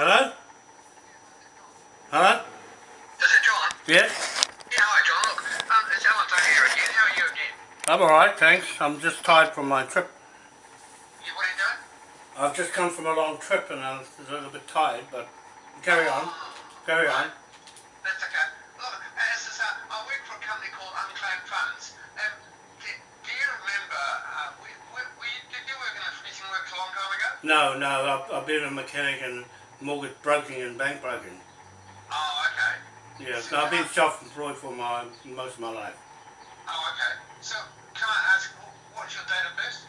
Hello? Hello? Is it John? Yes? Yeah, hi John. Look, um, it's Alan here again. How are you again? I'm alright, thanks. I'm just tired from my trip. You, what are you doing? I've just come from a long trip and I was a little bit tired, but carry on. Carry on. That's okay. Look, as I say, I work for a company called Unclaimed Funds. Um, do, do you remember, uh, we, we, we, did you work in a finishing works a long time ago? No, no, I've, I've been a mechanic and mortgage broking and bank broking. Oh, okay. Yes, I've been self-employed for my most of my life. Oh, okay. So, can I ask, what's your date of birth?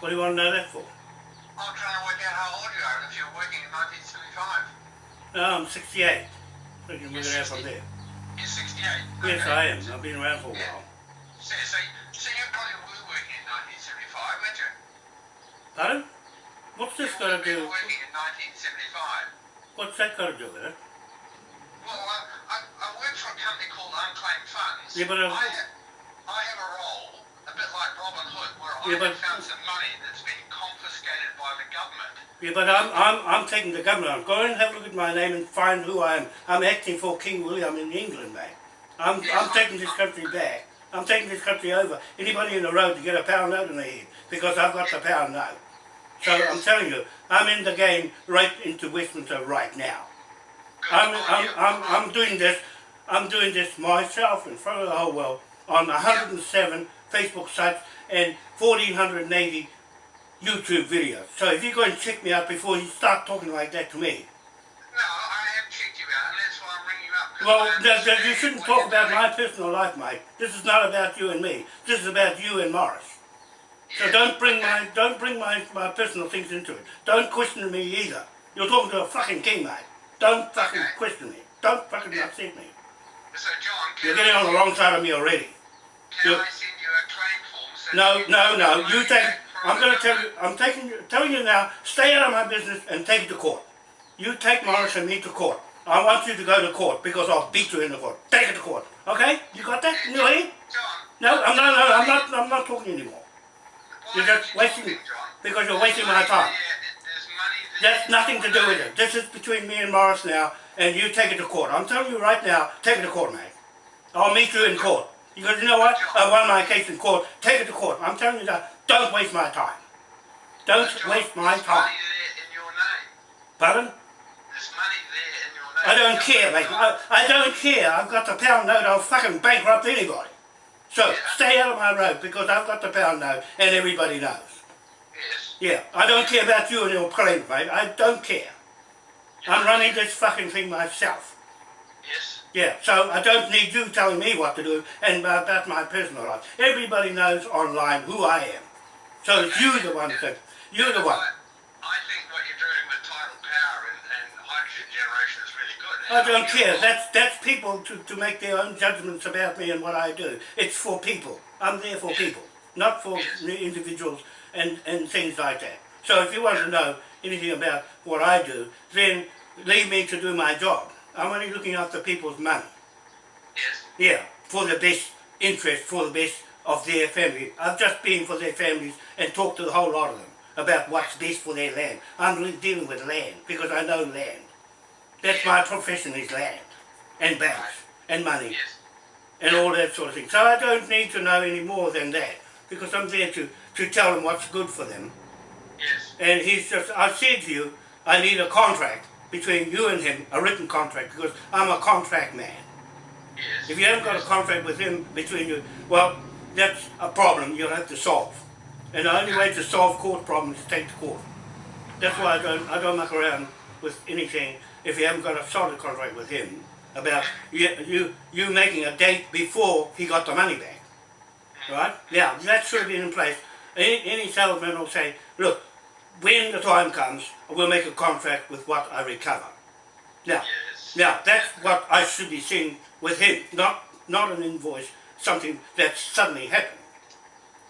What do you want to know that for? I'm trying to work out how old you are if you're working in 1975. No, I'm um, 68. We can work it out from there. You're 68? Yes, Okay. I am. I've been around for a Yeah. while. So, so, so you probably were working in 1975, weren't you? Pardon? What's this got to do? working in 1975. What's that got to do with it? Well, I, I, I work for a company called Unclaimed Funds. Yeah, but, uh, I, have, I have a role, a bit like Robin Hood, where Yeah, I but- found some money that's been confiscated by the government. Yeah, but I'm, I'm, I'm taking the government. Go and have a look at my name and find who I am. I'm acting for King William in England, mate. I'm, I'm taking this country back. I'm taking this country over. Anybody in the road to get a pound note in their head because I've got the pound note. So I'm telling you, I'm in the game right into Westminster right now. I'm, I'm. I'm, I'm doing this, I'm doing this myself in front of the whole world on 107 Facebook sites and 1480 YouTube videos. So if you go and check me out before you start talking like that to me. No, I have checked you out, and that's why I'm ringing you up. Well, I th- th- you shouldn't talk about my personal life, mate. This is not about you and me. This is about you and Morris. So don't bring my don't bring my, my personal things into it. Don't question me either. You're talking to a fucking king, mate. Don't fucking Okay. question me. Don't fucking Yeah. upset me. So, John, You're getting on the wrong side of me already. can you- I send you a claim form? So No, you no, no. You take. I'm going to tell you. I'm taking. you- Telling you now. Stay out of my business and take it to court. You take Morris and me to court. I want you to go to court because I'll beat you in the court. Take it to court. Okay? You got that? in your head? John, No, I'm not. No, I'm not. I'm not talking anymore You're just wasting- because you're wasting my time. there's. That's nothing to do with it. This is between me and Morris now, and you take it to court. I'm telling you right now. Take it to court, mate. I'll meet you in court. Because you know what? I won my case in court. Take it to court. I'm telling you that. Don't waste my time. Don't waste my time. money there in your name. Pardon? There's money there in your name. I don't care, mate. I, I don't care. I've got the pound note. I'll fucking bankrupt anybody. So Yeah. stay out of my road because I've got the pound now and everybody knows. Yes. Yeah, I don't care about you and your claim, mate. I don't care. I'm running this fucking thing myself. Yes. Yeah, so I don't need you telling me what to do and about about my personal life. Everybody knows online who I am. So it's you the one that, you're the one. I, I think what you're doing with tidal power and, and hydrogen generation is really good. I don't care. That's that's people to, to make their own judgments about me and what I do. It's for people. I'm there for people, not for individuals and, and things like that. So if you want to know anything about what I do, then leave me to do my job. I'm only looking after people's money. Yes. Yeah, for the best interest, for the best of their family. I've just been for their families and talked to the whole lot of them about what's best for their land. I'm dealing with land because I know land. That's my profession is land and banks and money Yes. and all that sort of thing. So I don't need to know any more than that because I'm there to, to tell them what's good for them. Yes. And he's just, I said to you, I need a contract between you and him, a written contract, because I'm a contract man. Yes. If you haven't got a contract with him between you, well, that's a problem you'll have to solve. And the only way to solve court problems is to take to court. That's why I don't, I don't muck around with anything if you haven't got a solid contract with him about you, you, you making a date before he got the money back. Right? Yeah, that should have been in place. Any, any salesman will say, look, when the time comes, we'll make a contract with what I recover. Now, Yes. now that's what I should be seeing with him, not not an invoice, something that suddenly happened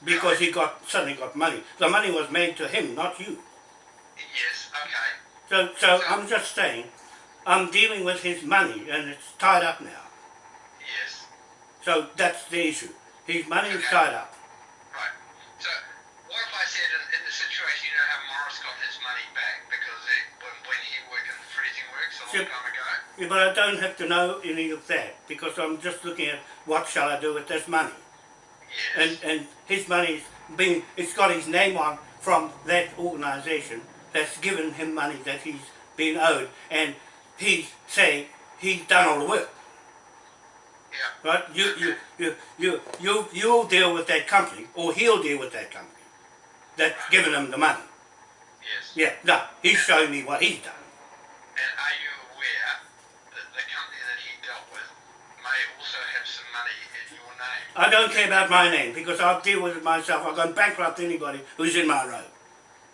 because he got suddenly got money. The money was made to him, not you. Yes. Okay. So, so I'm just saying, I'm dealing with his money and it's tied up now. Yes. So that's the issue. His money is tied up. Right. So, what if I said in, in the situation, you know how Morris got his money back because it, when, when he worked in the freezing works a long Yep. time ago. Yeah, but I don't have to know any of that because I'm just looking at what shall I do with this money. Yes. And and his money's being it's got his name on from that organisation that's given him money that he's been owed and he's saying he's done all the work. yeah. Right? You you you you you you'll deal with that company or he'll deal with that company that's given him the money. Yes. Yeah, no, he's showing me what he's done. And are you aware that the company that he dealt with may also have some money in your name? I don't care about my name because I'll deal with it myself. I'll go bankrupt anybody who's in my road.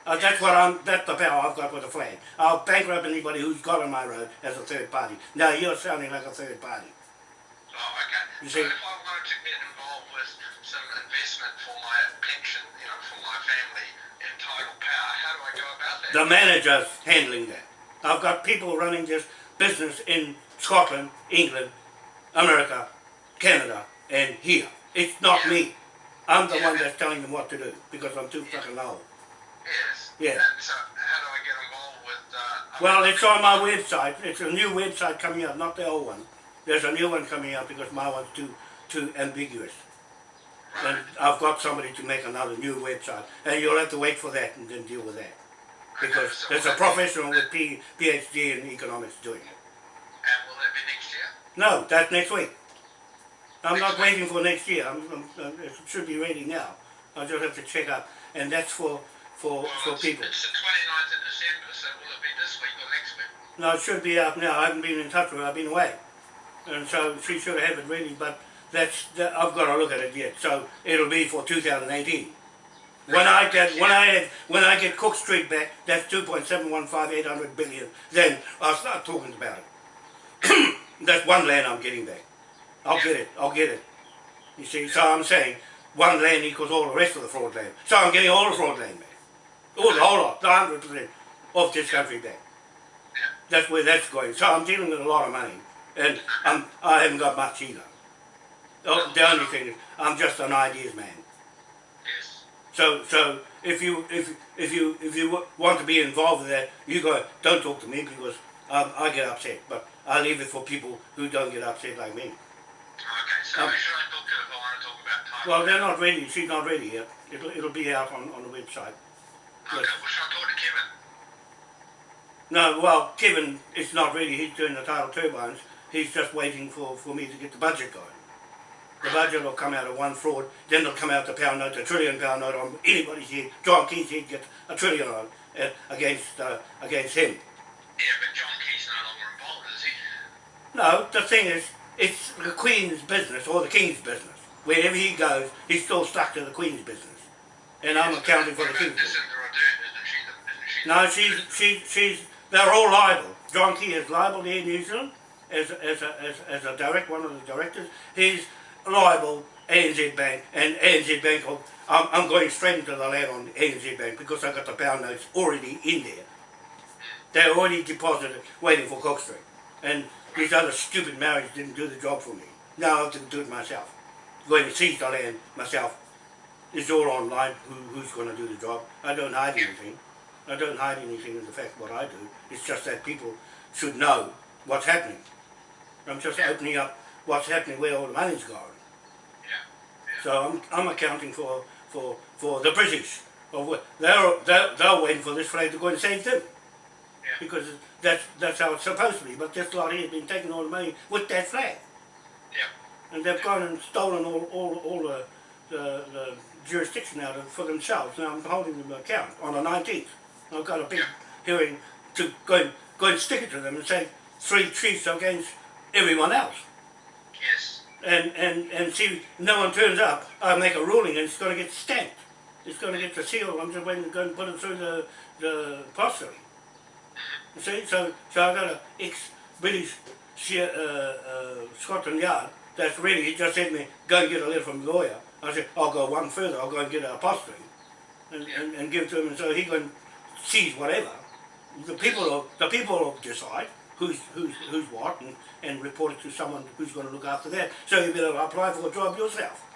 Uh, that's what I'm. That's the power I've got with the flag. I'll bankrupt anybody who's got on my road as a third party. Now you're sounding like a third party. Oh, okay. You so see- if I wanted to get involved with some investment for my pension, you know, for my family in tidal power, how do I go about that? The manager's handling that. I've got people running this business in Scotland, England, America, Canada, and here. It's not Yeah. me. I'm the Yeah. one that's telling them what to do because I'm too fucking old. Yes. Yeah. So how do I get involved with? Uh, Well, it's on my website. It's a new website coming up, not the old one. There's a new one coming up because my one's too too ambiguous. And I've got somebody to make another new website, and you'll have to wait for that and then deal with that because so there's a professional with P, PhD in economics doing it. And will that be next year? No, that's next week. I'm Next not week? waiting for next year. I'm, I'm, it should be ready now. I just have to check up, and that's for for Well, for it's, people. it's the 29th of December, so will it be this week or next week? No, it should be out now. I haven't been in touch with her. I've been away, and so she should have it ready. But that's that, I've got to look at it yet. So it'll be for 2018. When I get when I have, when I get Cook Street back, that's 2.715800 billion. Then I'll start talking about it. that's one land I'm getting back. I'll get it. I'll get it. You see, so I'm saying one land equals all the rest of the fraud land. So I'm getting all the fraud land back. The whole lot, the hundred percent of this country back. Yeah. That's where that's going. So I'm dealing with a lot of money, and I'm, I haven't got much either. The only thing is, I'm just an ideas man. Yes. So, so if you if if you if you want to be involved with that, you go. Don't talk to me because um, I get upset. But I leave it for people who don't get upset like me. Okay, so Um, should I talk to if I want to talk about time? Well, they're not ready. She's not ready yet. It'll it'll be out on, on the website. Okay, well, should I talk to Kevin? No, well, Kevin it's not really, He's doing the tidal turbines. He's just waiting for, for me to get the budget going. The budget will come out of one fraud, then it'll come out the pound note, the trillion pound note on anybody's head. John Key's head gets a trillion on uh, against uh, against him. Yeah, but John Key's no longer involved, is he? No, the thing is, it's the Queen's business or the King's business. Wherever he goes, he's still stuck to the Queen's business. And I'm accounting for the What King's about business. Jacinda Ardern? Isn't she the, isn't she No, she's, she, she's, they're all liable. John Key is liable here in New Zealand as, a- as, a, as, as a direct, one of the directors. He's liable ANZ Bank and ANZ Bank, I'm, I'm going straight into the land on ANZ Bank because I've got the pound notes already in there. They're already deposited, waiting for Cook Street. And these other stupid marriages didn't do the job for me. Now I have to do it myself. Going to seize the land myself. It's all online, who, who's going to do the job. I don't hide anything. I don't hide anything in the fact what I do. It's just that people should know what's happening. I'm just opening up what's happening, where all the money's going. Yeah. So I'm, I'm accounting for, for, for the British. Of they're, they're, they're waiting for this flag to go and save them. Yeah. Because that's, that's how it's supposed to be. But this lot here has been taking all the money with that flag. Yeah. And they've gone and stolen all, all, all the, the, the jurisdiction out of for themselves. Now I'm holding them account on the 19th. I've got a big hearing to go and, go and stick it to them and say three chiefs against everyone else. Yes. And, and, and see, no one turns up, I make a ruling and it's going to get stamped. It's going to get the seal. I'm just waiting to go and put it through the, the apostolate. You see, so, so I've got a ex-British uh, uh, Scotland Yard that's ready. He just said to me, go and get a letter from the lawyer. I said, I'll go one further. I'll go and get an apostolate and, and, and give it to him. And so he can seize whatever. The people will, the people will decide who's, who's, who's what and, and report it to someone who's going to look after that. So you better apply for a job yourself.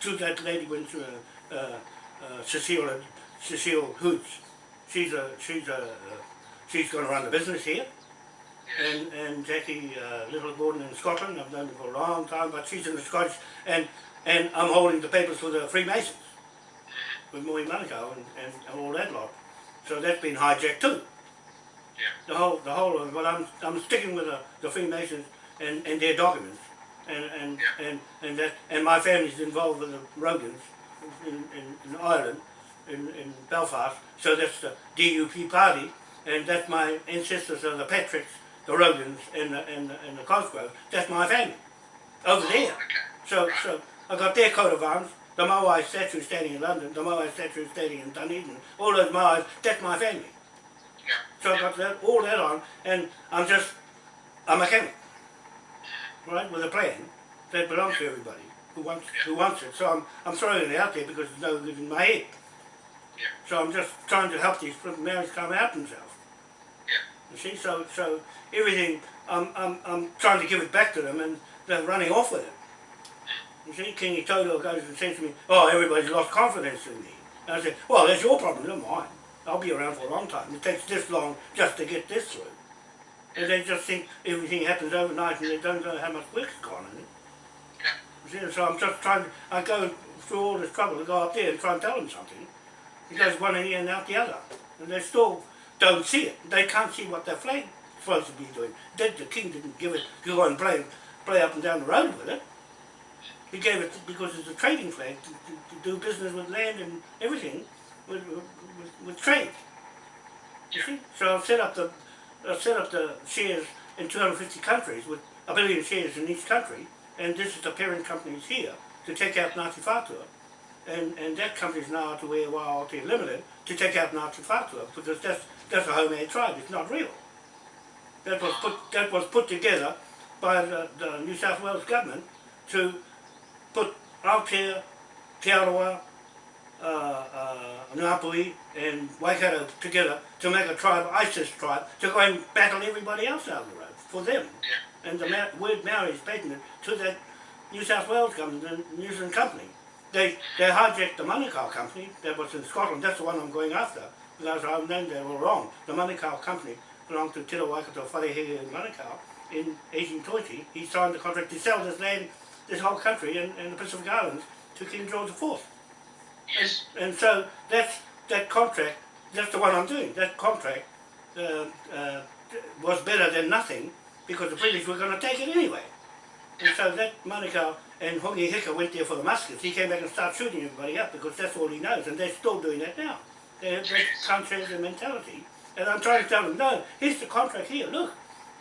To that lady went to uh, uh, uh, Cecile, Cecile Hoods. She's a, she's a, uh, she's going to run the business here and, and Jackie uh, Little Gordon in Scotland. I've known her for a long time, but she's in the Scottish, and and I'm holding the papers for the Freemasons with Moy Manukau and, and, and all that lot. So that's been hijacked too. Yeah. The whole the whole of it. But I'm I'm sticking with the, the Freemasons and, and their documents, and and, Yeah. and and that and my family's involved with the Rogans in, in, in Ireland, in, in Belfast. So that's the DUP party, and that's my ancestors are the Patricks, the Rogans, and the and the, and the Cosgroves. That's my family over there. Oh, okay. So, so I got their coat of arms, the Moai statue standing in London, the Moai statue standing in Dunedin, all those Moais, that's my family. Yeah. So I got that, all that on, and I'm just I'm a mechanic, right, with a plan that belongs to everybody who wants who wants it. So I'm I'm throwing it out there because it's no good in my head. Yeah. So I'm just trying to help these marriages come out themselves. Yeah. You see, so so everything I'm I'm I'm trying to give it back to them, and they're running off with it. You see, Kingy Toto goes and says to me, "Oh, everybody's lost confidence in me." And I said, "Well, that's your problem, not mine. I'll be around for a long time. It takes this long just to get this through." And they just think everything happens overnight, and they don't know how much work's gone in it. You see, so I'm just trying. To, I go through all this trouble to go up there and try and tell them something. It goes one ear and out the other, and they still don't see it. They can't see what their flag supposed to be doing. Did the king didn't give it you go and play play up and down the road with it. He gave it because it's a trading flag to, to, to do business with land and everything, with, with, with, trade. You see? So I've set up the I've set up the shares in 250 countries with a billion shares in each country, and this is the parent companies here to take out Ngāti Whātua, and, and that company's now to where Waiate Limited to take out Ngāti Whātua because that's that's a homemade tribe. It's not real. That was put that was put together by the, the New South Wales government to put Aotea, Te Arawa, uh, uh, Ngāpuhi and Waikato together to make a tribe, ISIS tribe, to go and battle everybody else out of the road for them. Yeah. And the Ma- word Maori is patented to that New South Wales government, the New Zealand company. They they hijacked the Manukau company that was in Scotland. That's the one I'm going after because I've known they were wrong. The Manukau company belonged to Te Waikato Wharehere in Manukau in 1820. He signed the contract to sell this land, this whole country and, and the Pacific Islands to King George IV. Yes. And so that's that contract. That's the one I'm doing. That contract uh, uh, was better than nothing because the British were going to take it anyway. And so that Manukau and Hongi Hika went there for the muskets. He came back and started shooting everybody up because that's all he knows, and they're still doing that now. They, they can't their mentality. And I'm trying to tell them, no, here's the contract here. Look,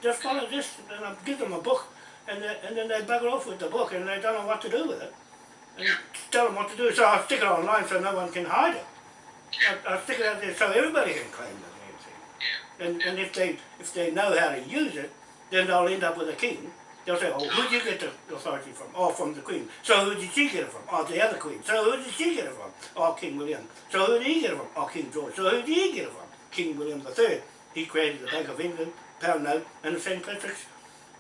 just follow this, and I give them a book, and they, and then they bugger off with the book, and they don't know what to do with it. And tell them what to do. So I stick it online so no one can hide it. I, I stick it out there so everybody can claim the damn thing. Yeah. And, and if they if they know how to use it, then they'll end up with a king. They'll say, oh, who did you get the authority from? Oh, from the queen. So who did she get it from? Oh, the other queen. So who did she get it from? Oh, King William. So who did he get it from? Oh, King George. So who did he get it from? King William III. He created the Bank of England, pound note, and the St. Patrick's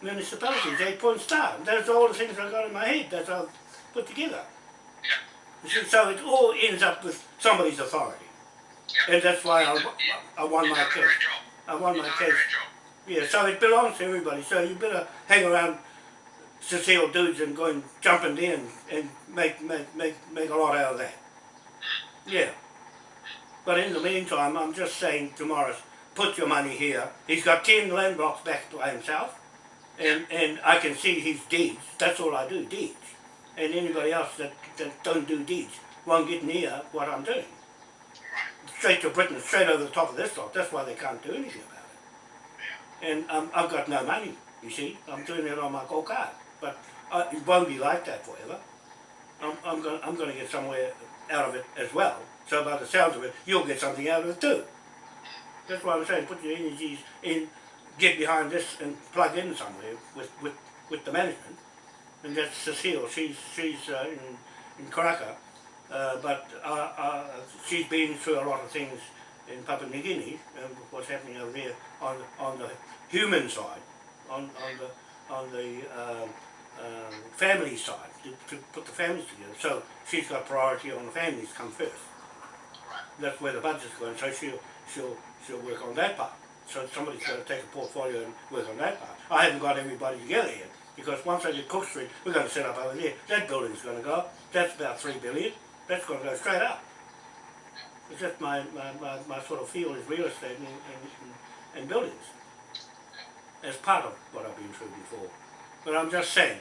municipalities, eight point star. Are all the things I got in my head that I've put together. Yeah. So it all ends up with somebody's authority. Yeah. And that's why I, I won my case. I won my case. Yeah, so it belongs to everybody. So you better hang around Cecile dudes and go and jump in there and, and make, make, make, make a lot out of that. Yeah. But in the meantime, I'm just saying to Morris, put your money here. He's got 10 land blocks back to himself. And, and I can see his deeds. That's all I do, deeds. And anybody else that, that don't do deeds won't get near what I'm doing. Straight to Britain, straight over the top of this lot. That's why they can't do anything about it and um, I've got no money, you see. I'm doing it on my gold card. But uh, it won't be like that forever. I'm, I'm going I'm going to get somewhere out of it as well. So by the sounds of it, you'll get something out of it too. That's why I'm saying put your energies in, get behind this and plug in somewhere with, with, with the management. And that's Cecile, she's, she's uh, in, in Karaka. Uh, but uh, uh, she's been through a lot of things in Papua New Guinea and what's happening over there on the, on the human side, on, on the on the um, um, family side to, to put the families together. So she's got priority on the families come first. That's where the budget's going. So she'll she'll she'll work on that part. So somebody's got to take a portfolio and work on that part. I haven't got everybody together yet, because once I get Cook Street, we're going to set up over there. That building's going to go up. That's about three billion. That's going to go straight up. It's just my, my, my, my sort of field is real estate and, and, and, and buildings. As part of what I've been through before. But I'm just saying,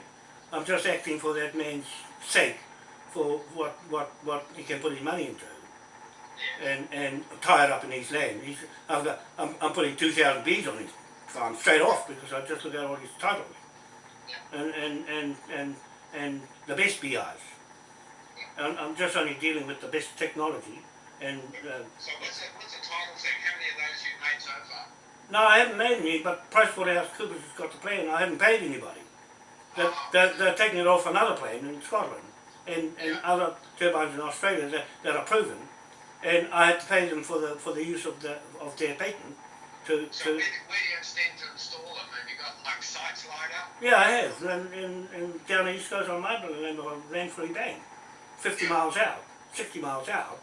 I'm just acting for that man's sake, for what, what, what he can put his money into and and tie it up in his land. He's, I've got, I'm, I'm putting 2,000 bees on his farm straight off because I just look at all his titles. And, and, and, and, and the best bees. I'm, I'm just only dealing with the best technology. And uh, So what's the, what's the title thing? How many of those you've made so far? no, I haven't made any, but Price PricewaterhouseCoopers has got the plan. I haven't paid anybody. They're, they're, they're taking it off another plan in Scotland and, and other turbines in Australia that, that are proven. And I had to pay them for the for the use of the of their patent to, So to where, do- where do you intend to install them? Have you got like sites lined up? Yeah, I have. And, and, and down the east coast on my land Landfree Bank, 50 miles out, 60 miles out,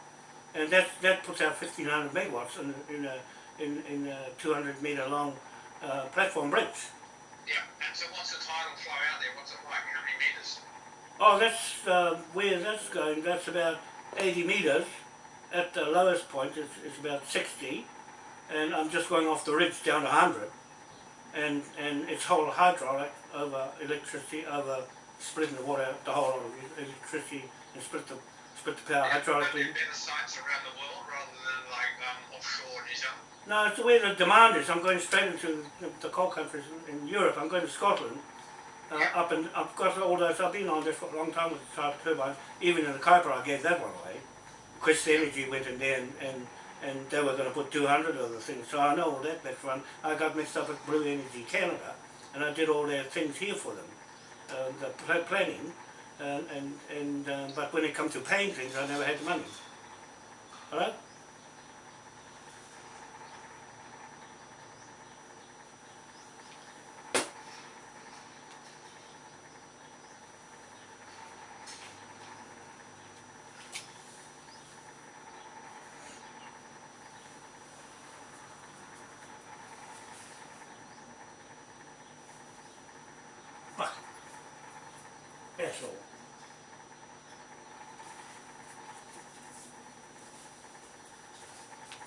and that that puts out 1500 megawatts in in a in, in a 200 meter long uh, platform bridge. Yeah. And so what's the tidal flow out there? What's it like? How many meters? Oh, that's uh, where that's going. That's about 80 meters. At the lowest point, it's, it's about 60, and I'm just going off the ridge down to 100. And and it's whole hydraulic over electricity, over splitting the water, the whole electricity, and split the split the power Yeah, hydraulically. there better sites around the world rather than like um, offshore New Zealand? No, it's the way the demand is. I'm going straight into the, the coal countries in, in Europe. I'm going to Scotland. Uh, up and I've got all those. I've been on this for a long time with the turbines. Even in the Kaipara, I gave that one away. Crest Energy went in there and, and, and they were going to put 200 of the things. So I know all that background. I got mixed up with Blue Energy Canada, and I did all their things here for them, uh, the pl- planning. Uh, and and uh, but when it comes to paying things, I never had the money. All right.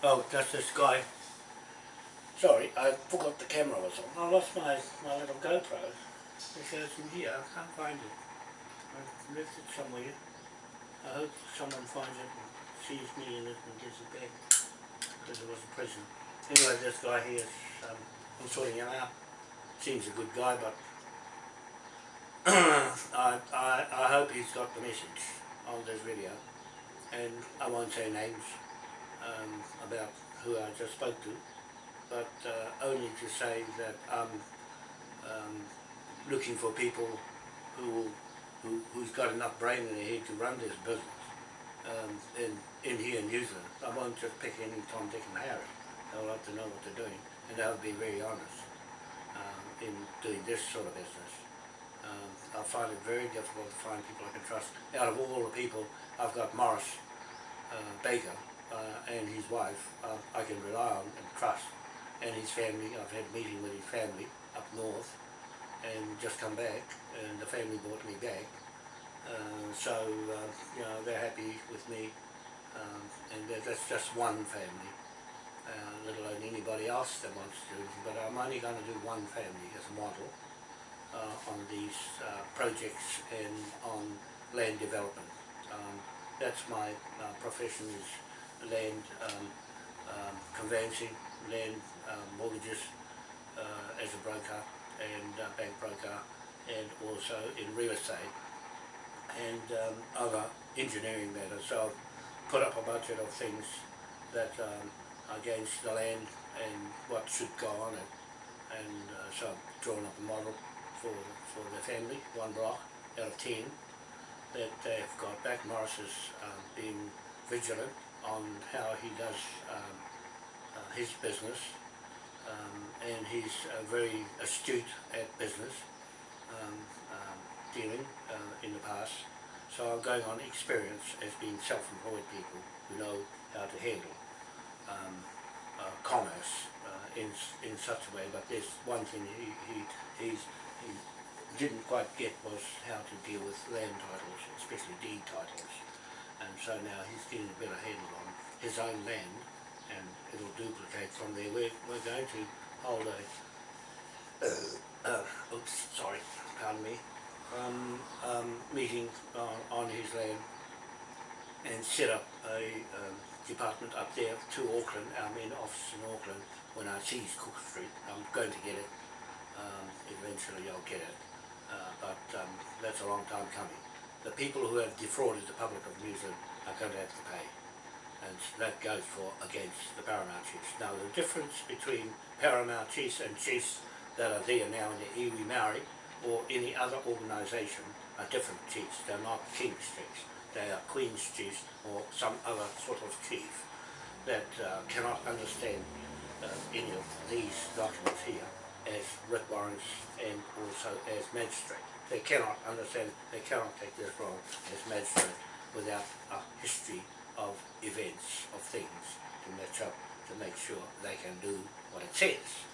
Oh, that's this guy. Sorry, I forgot the camera was on. I lost my, my little GoPro. It goes in here, I can't find it. I've left it somewhere. I hope someone finds it and sees me in it and gives it back. Because it was a prison. Anyway, this guy here is, um, I'm sorting him out. Seems a good guy, but I, I, I hope he's got the message on this video. And I won't say names um, about who I just spoke to, but uh, only to say that I'm um, looking for people who, who, who's got enough brain in their head to run this business um, in, in here in New Zealand. I won't just pick any Tom, Dick and Harry. They'll have to know what they're doing and they'll be very honest um, in doing this sort of business. Um, I find it very difficult to find people I can trust. Out of all the people, I've got Morris uh, Baker uh, and his wife uh, I can rely on and trust. And his family, I've had a meeting with his family up north and just come back and the family brought me back. Uh, so, uh, you know, they're happy with me um, and that's just one family, uh, let alone anybody else that wants to. But I'm only going to do one family as a model uh, on these projects and on land development. Um, that's my profession is land um, um, conveyancing, land um, mortgages uh, as a broker and uh, bank broker and also in real estate and um, other engineering matters. So I've put up a budget of things that um, against the land and what should go on it and uh, so I've drawn up a model for, for the family, one block out of ten that they've got back. Morris has um, been vigilant on how he does um, uh, his business um, and he's uh, very astute at business um, um, dealing uh, in the past. So I'm going on experience as being self-employed people who know how to handle um, uh, commerce uh, in in such a way. But there's one thing he he he's, he didn't quite get was how to deal with land titles, especially deed titles. And so now he's getting a better handle on his own land, and it'll duplicate from there. We're we're going to hold a uh, oops, sorry, pardon me, um, um, meeting on, on his land and set up a um, department up there to Auckland, our main office in Auckland, when I seize Cook Street. I'm going to get it, um, eventually I'll get it, uh, but um, that's a long time coming. People who have defrauded the public of New Zealand are going to have to pay, and that goes for against the Paramount Chiefs. Now the difference between Paramount Chiefs and chiefs that are there now in the iwi Maori or any other organisation are different chiefs. They're not king's chiefs. They are queen's chiefs or some other sort of chief that uh, cannot understand uh, any of these documents here as writ warrants and also as magistrate. They cannot understand, they cannot take this role as magistrate without a history of events, of things to match up, to make sure they can do what it says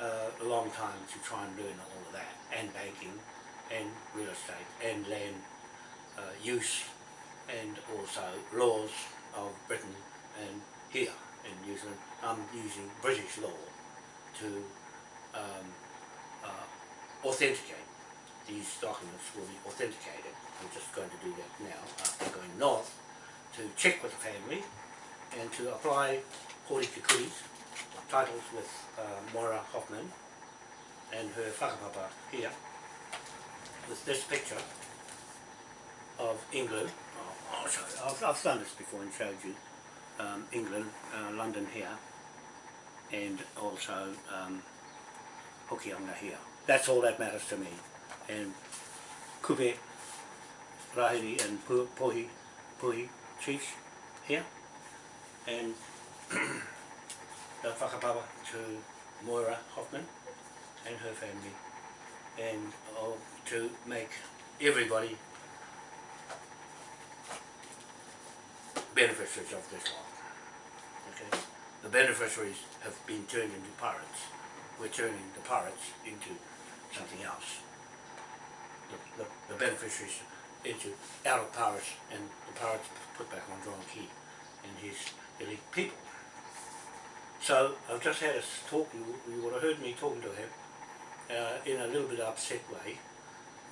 uh, a long time to try and learn all of that, and banking, and real estate, and land uh, use, and also laws of Britain and here in New Zealand. I'm using British law to um, uh, authenticate. These documents will be authenticated. I'm just going to do that now after going north to check with the family and to apply Hori Te Kuri's titles with uh, Moira Hoffman and her whakapapa here with this picture of England. Oh. I've, I've done this before and showed you um, England, uh, London here and also um, Hokianga here. That's all that matters to me. And Kupe, Rahiri and Pohi, Pohi chiefs here and the whakapapa to Moira Hoffman and her family and uh, to make everybody beneficiaries of this law. Okay? The beneficiaries have been turned into pirates. We're turning the pirates into something else. The, the, the beneficiaries into out of pirates and the pirates put back on John Key and his elite people. So I've just had a talk, you, you would have heard me talking to him uh, in a little bit upset way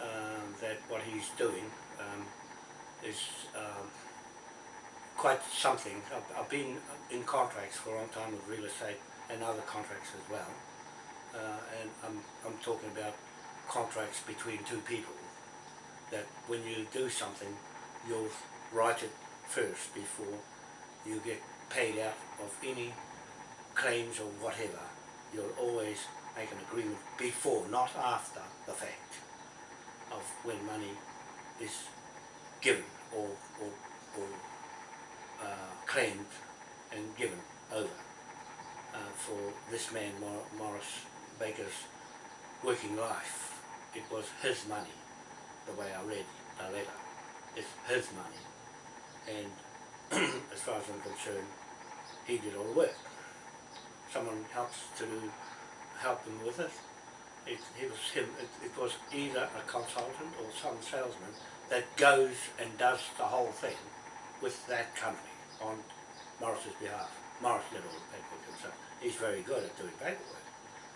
um, that what he's doing um, is um, quite something. I've, I've been in contracts for a long time with real estate and other contracts as well. Uh, and I'm, I'm talking about contracts between two people that when you do something, you'll write it first before you get paid out of any claims or whatever. You'll always make an agreement before, not after the fact of when money is given or, or, or uh, claimed and given over uh, for this man Mor- Morris Baker's working life. It was his money, the way I read the letter. It's his money. And as far as I'm concerned, he did all the work. Someone helps to help him with it. It, it was him. It, it was either a consultant or some salesman that goes and does the whole thing with that company on Morris's behalf. Morris did all the paperwork himself. He's very good at doing paperwork.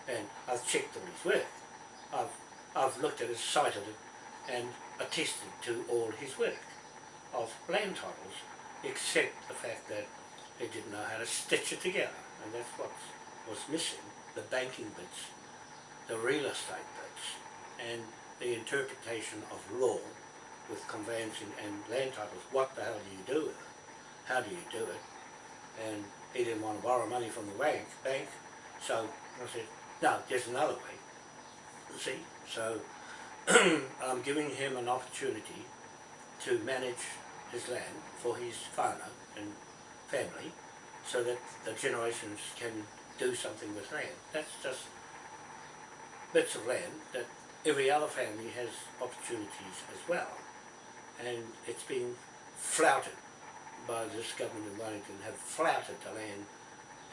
And I've checked all his work. I've, I've looked at it, cited it, and attested to all his work of land titles, except the fact that he didn't know how to stitch it together. And that's what was missing, the banking bits, the real estate bits, and the interpretation of law with conveyancing and land titles. What the hell do you do with it? How do you do it? And he didn't want to borrow money from the bank, bank so I said, no, there's another way. See, so I'm giving him an opportunity to manage his land for his whānau and family so that the generations can do something with land. That's just bits of land that every other family has opportunities as well. And it's been flouted by this government in Wellington, have flouted the land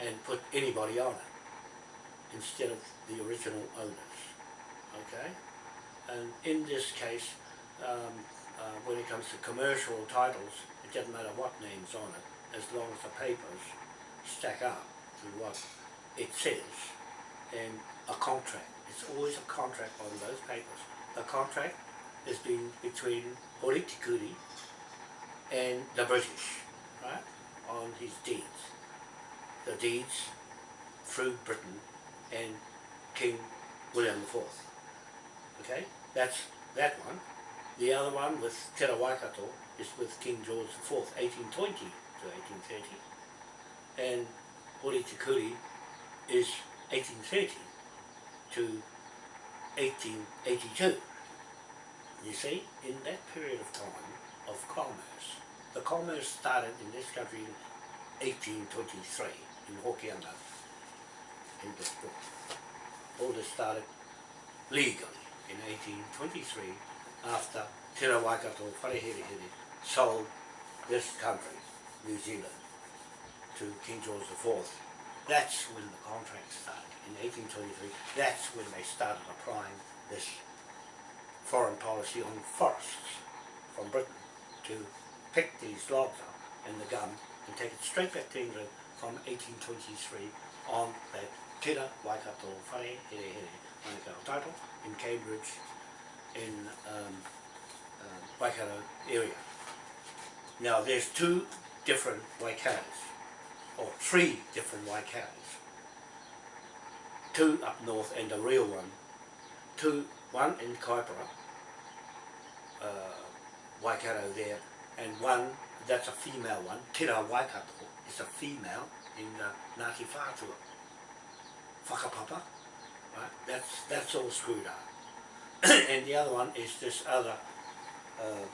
and put anybody on it. instead of the original owners. Okay? And in this case, um, uh, when it comes to commercial titles, it doesn't matter what name's on it, as long as the papers stack up to what it says. And a contract, it's always a contract on those papers. The contract has been between Hori Tikuri and the British, right, on his deeds. The deeds through Britain and King William IV. Okay, that's that one. The other one with Te Waikato is with King George IV, 1820 to 1830. And Hori Tikuri is 1830 to 1882. You see, in that period of time of commerce, the commerce started in this country in 1823 in Hokianga, in this book. All this started legally in 1823 after Te Waikato Wharehere sold this country, New Zealand, to King George IV. That's when the contract started, in 1823. That's when they started applying this foreign policy on forests from Britain to pick these logs up in the gum and take it straight back to England from 1823 on that Te Waikato Whare Here Here Manukau title in Cambridge in um, uh, Waikato area. Now there's two different Waikatos, or three different Waikatos. Two up north and the real one. Two, one in Kaipara, uh, Waikato there, and one, that's a female one, Tira Waikato, is a female in uh, Ngāti Whātua. Whakapapa, right? That's, that's all screwed up. and the other one is this other uh,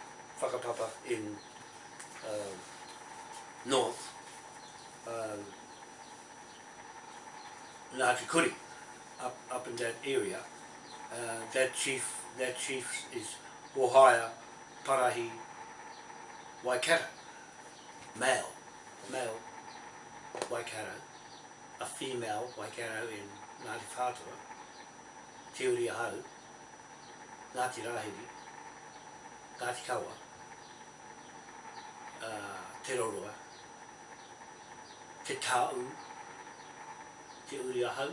whakapapa in uh, north, um, Ngāti Kuri, up, up in that area. Uh, that chief, that chief is Ohaya Parahi Waikato, male, male Waikato, a female Waikato in Ngāti Whātua, Te Uri Ahau, Ngāti Rahiri, Ngāti Kawa, uh, Te roroa, Te Tāu, Te Uri Ahau,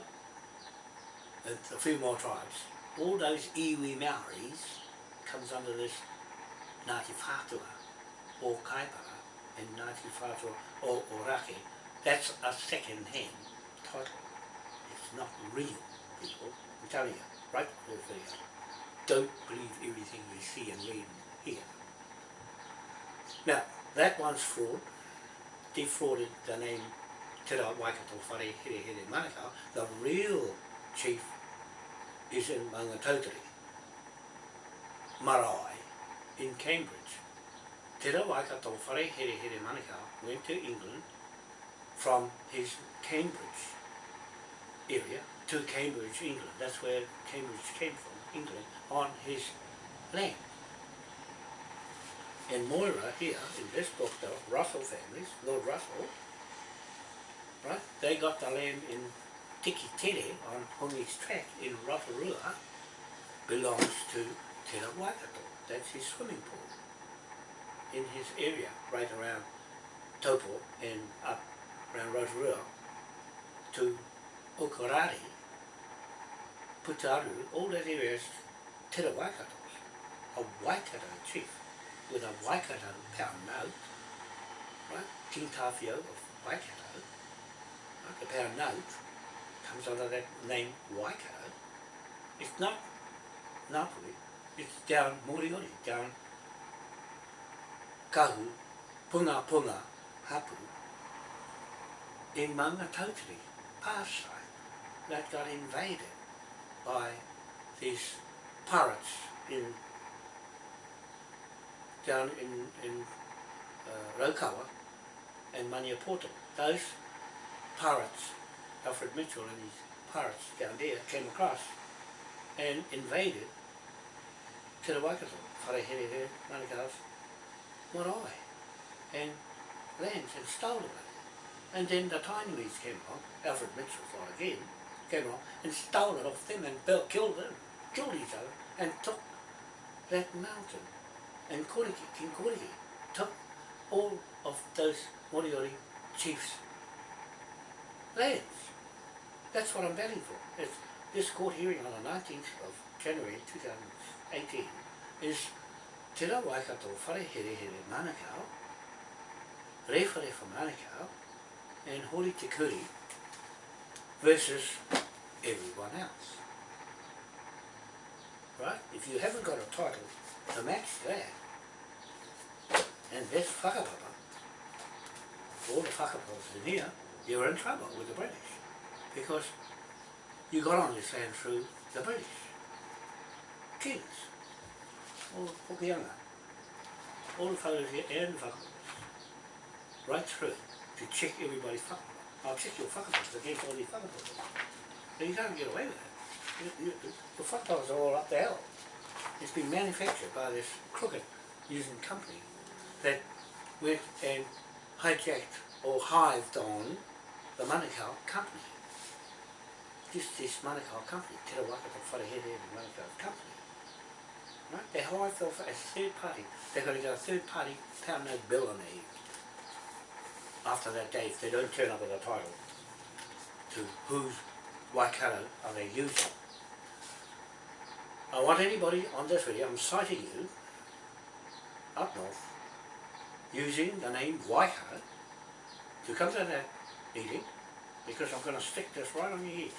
and a few more tribes. All those iwi Maoris comes under this Ngāti Whātua, or Kaipara, and Ngāti Whātua, or, Orake. That's a second-hand title. It's not real, people. I'm telling you, right there for. Don't believe everything you see and read and hear. Now, that one's fraud. Defrauded the name Te Rā Waikato Whare Here Here Manukau. The real chief is in Mangatauteri, Marae, in Cambridge. Te Rā Waikato Whare Here Here Manukau went to England from his Cambridge area to Cambridge, England. That's where Cambridge came from, England, on his land. And Moira here, in this book, the Russell families, Lord Russell, right, they got the land in Tiki Tere on Hongi's track in Rotorua, belongs to Te Waikato. That's his swimming pool. In his area, right around Taupo and up around Rotorua to Okarari, Putaru, all that area is Te Ra Waikato's, a Waikato chief with a Waikato pound note, right? King Tawhiao of Waikato, right? the pound note comes under that name Waikato. It's not Napoli, it's down Moriori, down Kahu, Punga Punga, Hapu, in Maungatautari, past side, that got invaded by these pirates in down in, in uh, Raukawa and Maniapoto. Those pirates, Alfred Mitchell and his pirates down there came across and invaded Te Rawaikato, Wharehere, Manukau's marae and lands and stole it. And then the Tainus came along, Alfred Mitchell thought again, and stole it off them and built, killed them, killed each other and took that mountain. And Koriki, King Koriki, took all of those Moriori chiefs' lands. That's what I'm betting for. It's, this court hearing on the 19th of January 2018 is Te ra Waikato whare here Manukau, Rewharewa Manukau, and Hori Te Kuri versus everyone else. Right? If you haven't got a title to match that, and that's whakapapa, all the whakapapas in here, you're in trouble with the British. Because you got on this land through the British. Kings. The Hokianga. All the fellows here and whakapapas. Right through to check everybody's whakapapa. I'll check your whakapapas against all these whakapapas. You can't get away with it. You, you, the whakapapas are all up the hill. It's been manufactured by this crooked using company that went and hijacked or hived on the Manukau company. This, this Manukau company, Te Rawakato Wharehere and Manukau company. Right? They hived off as third party. They've got to go third party pound note bill on head. After that day, if they don't turn up with a title to whose Waikato are they using. I want anybody on this video, I'm citing you, up north, using the name Waikato to come to that meeting because I'm going to stick this right on your head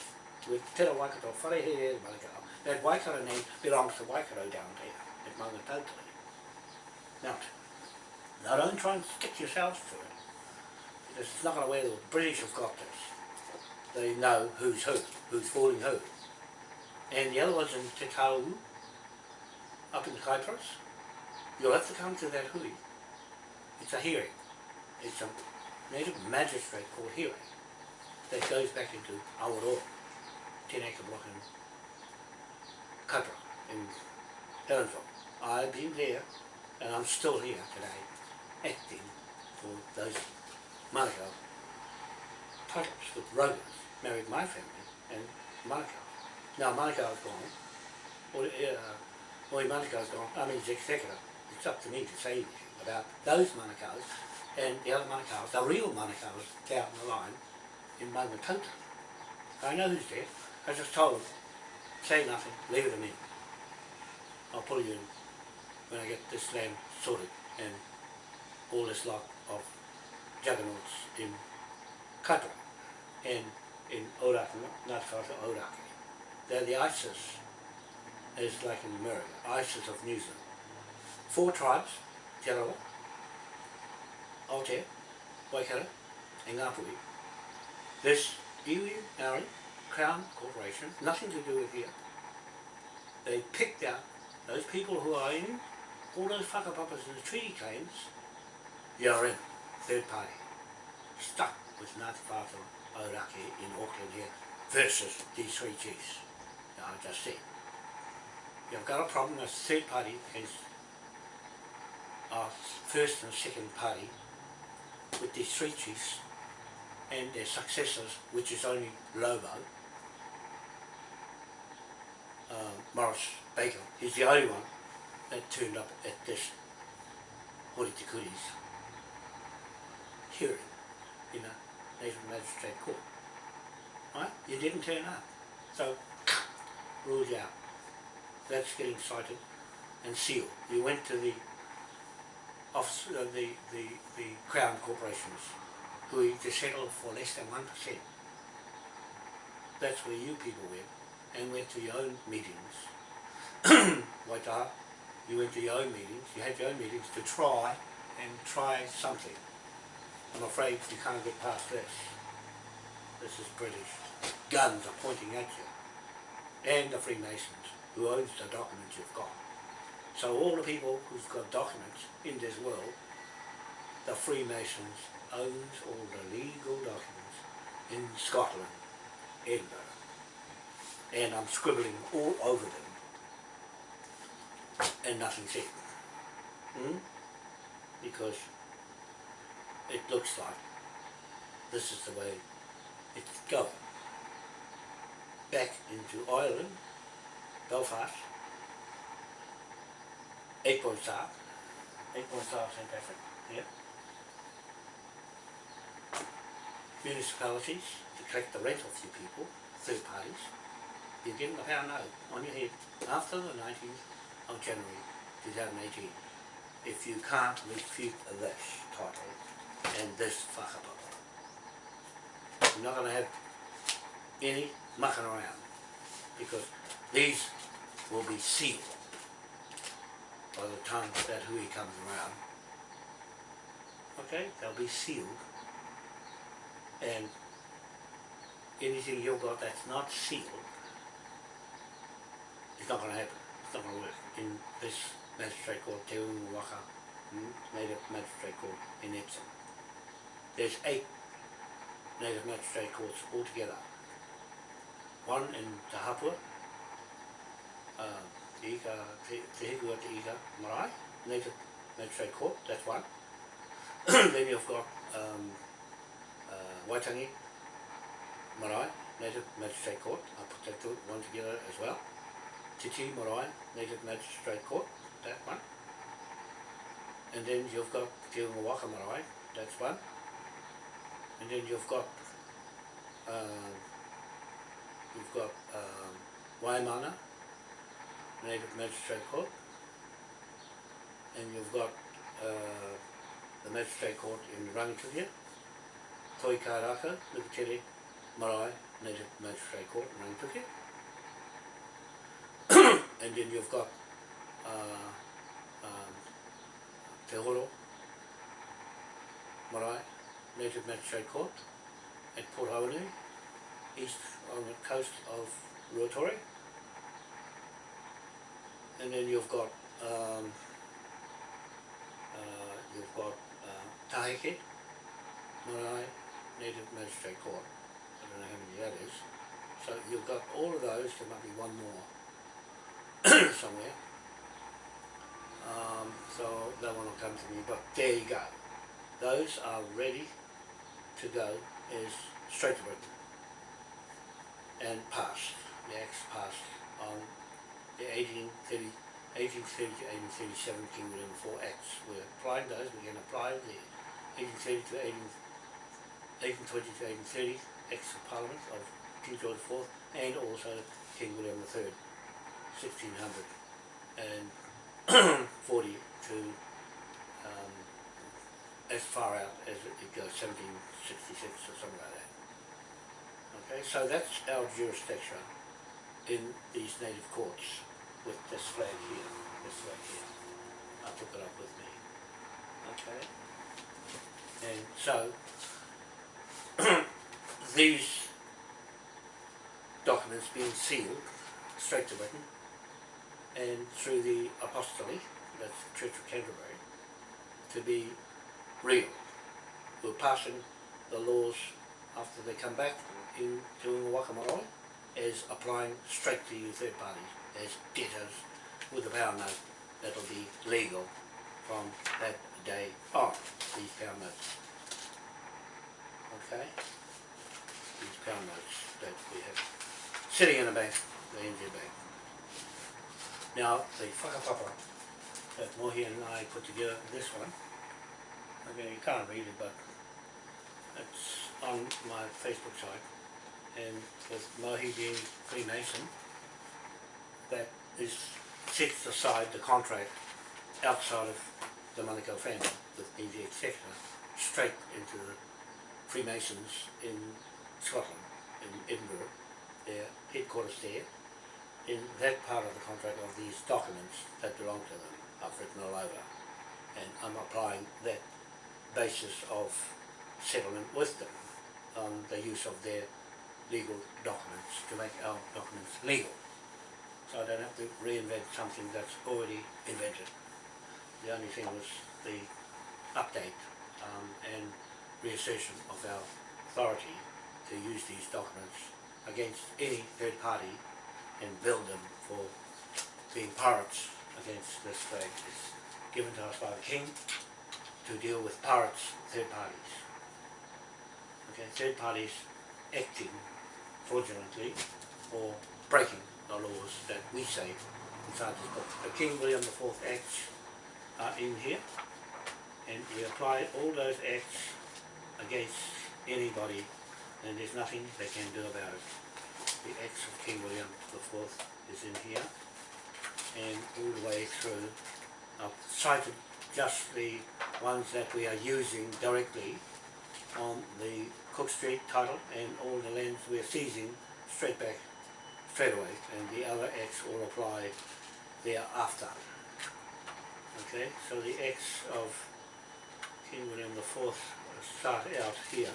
with Te Ra Waikato Wharehere Manukau. That Waikato name belongs to Waikato down there at Maungatautari. Now, now don't try and stick yourselves to it it's not going to work. The British have got this. They know who's who, who's fooling who. And the other one's in Te Kauru, up in Cyprus. You'll have to come to that hui. It's a hearing. It's a native magistrate court hearing that goes back into Awaroa, 10 acre block in Kaipara, in Helensville. I've been there and I'm still here today acting for those Manukau titles with Rovers, married my family and Manukau. Now Manukau's gone, or, uh, or Manukau's gone, I mean, it's executive. It's up to me to say anything about those Manukau's and the other Manukau's, the real Manukau's down the line in Maungatauta. I know who's there. I just told them, say nothing, leave it to me. I'll pull you in when I get this land sorted and all this lot of juggernauts in Kaipara and in Orakei, not Kaipara, Orakei. They're the ISIS, as like in America, ISIS of New Zealand. Four tribes, Te Rawa, Aotea, Waikato, and Ngāpuhi. This iwi, Maori, Crown Corporation, nothing to do with here. They picked out those people who are in all those whakapapas and the treaty claims, you're in, third party, stuck with Ngāti Whātua Aoraki in Auckland here versus these three chiefs. Now I just said, you've got a problem as third party against our first and second party with these three chiefs and their successors, which is only Lobo, uh, Morris Baker, he's the only one that turned up at this Hori hearing in a Native Magistrate Court. Right? You didn't turn up. So, ruled you out. That's getting cited and sealed. You went to the office, uh, the, the, the Crown Corporations who to settle for less than 1%. That's where you people went and went to your own meetings. Waitaha, you went to your own meetings, you had your own meetings to try and try something. I'm afraid you can't get past this. This is British. Guns are pointing at you. And the Freemasons, who owns the documents you've got. So all the people who've got documents in this world, the Freemasons owns all the legal documents in Scotland, Edinburgh. And I'm scribbling all over them. And nothing said. Hmm? Because it looks like this is the way it's going. back into Ireland, Belfast, Eight Point Star, Eight Point Star St Patrick, yeah. Municipalities to collect the rent off you people, third parties, you're getting a pound note on your head after the nineteenth of January two thousand eighteen. If you can't refute this title and this whakapapa. I'm not gonna have any mucking around because these will be sealed by the time that hui comes around. Okay, they'll be sealed and anything you've got that's not sealed it's not gonna happen, it's not gonna work in this magistrate court, Te Unga Waka, mm, native magistrate court in Epsom. There's eight native magistrate courts altogether. One in Te Hapua, uh, Te Ika, Te, Te Te Ika Marae, native magistrate court, that's one. then you've got um, uh, Waitangi Marae, native magistrate court, I put that one together as well. Titi Marae, native magistrate court, that one. And then you've got Te Waka Marae, that's one. And then you've got uh, you've got um, Waimana, Native Magistrate Court, and you've got uh, the Magistrate Court in Rangitukia, Toi Karaka, Nukutere, Marae, Native Magistrate Court in Rangitukia. and then you've got uh, um, Te Horo, Marae, Native Magistrate Court at Port Hawanui, east on the coast of Ruatori. And then you've got um, uh, you've got uh, Tahike, Marae, Native Magistrate Court. I don't know how many that is. So you've got all of those, there might be one more somewhere. Um, so that one will come to me, but there you go. Those are ready to go is straight Britain and passed. The acts passed on the 1830, 1830 to 1837 King William IV Acts. We're applying those, going to apply the 1830 to 18, 1820 to 1830 Acts of Parliament of King George IV and also King William III, 1600 and 40 to um, as far out as it goes, 1766 or something like that. Okay, so that's our jurisdiction in these native courts with this flag here, this flag here. I took it up with me. Okay? And so, these documents being sealed straight to Britain and through the apostolate, that's the Church of Canterbury, to be real. We're passing the laws after they come back in doing Wakamaroi as applying straight to you third parties as debtors with a pound note that'll be legal from that day on, these pound notes. Okay? These pound notes that we have sitting in the bank, the NZ bank. Now, the whakapapa that Mohi and I put together, this one, okay, you can't read it, but it's on my Facebook site, and with Mohi being Freemason, that is sets aside the contract outside of the Monaco family with NZ Executor straight into the Freemasons in Scotland, in Edinburgh, their headquarters there, in that part of the contract of these documents that belong to them, I've written all over. And I'm applying that basis of settlement with them on the use of their legal documents to make our documents legal. So I don't have to reinvent something that's already invented. The only thing was the update um, and reassertion of our authority to use these documents against any third party and build them for being pirates against this flag. It's given to us by the King to deal with pirates, third parties. Okay, third parties acting fraudulently or breaking the laws that we say inside this book. The King William IV Acts are in here and we apply all those acts against anybody and there's nothing they can do about it. The acts of King William IV is in here and all the way through. I've cited just the ones that we are using directly on the Cook Street title and all the lands we're seizing straight back, straight away, and the other acts will apply thereafter. Okay, so the acts of King William IV start out here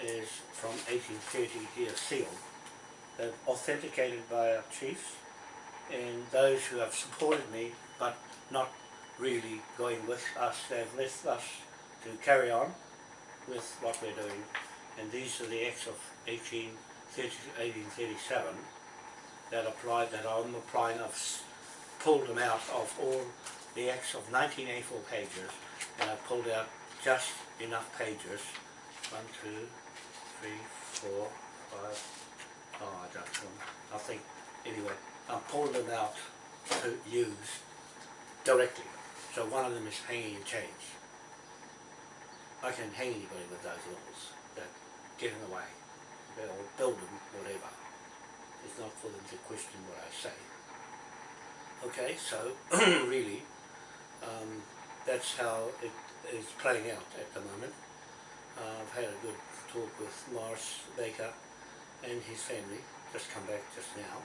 is from 1830 here sealed. They're authenticated by our chiefs and those who have supported me but not really going with us, uh, they've left us to carry on with what we're doing. And these are the acts of 1830 to 1837 that applied, that I'm applying, I've pulled them out of all the acts of 1984 pages and I've pulled out just enough pages, one, two, three, four, five, oh I don't know, I think, anyway, I pulled them out to use directly. So one of them is hanging in chains. I can hang anybody with those laws that get in the way. They'll build them, whatever. It's not for them to question what I say. Okay, so really, um, that's how it is playing out at the moment. Uh, I've had a good talk with Morris Baker and his family, just come back just now,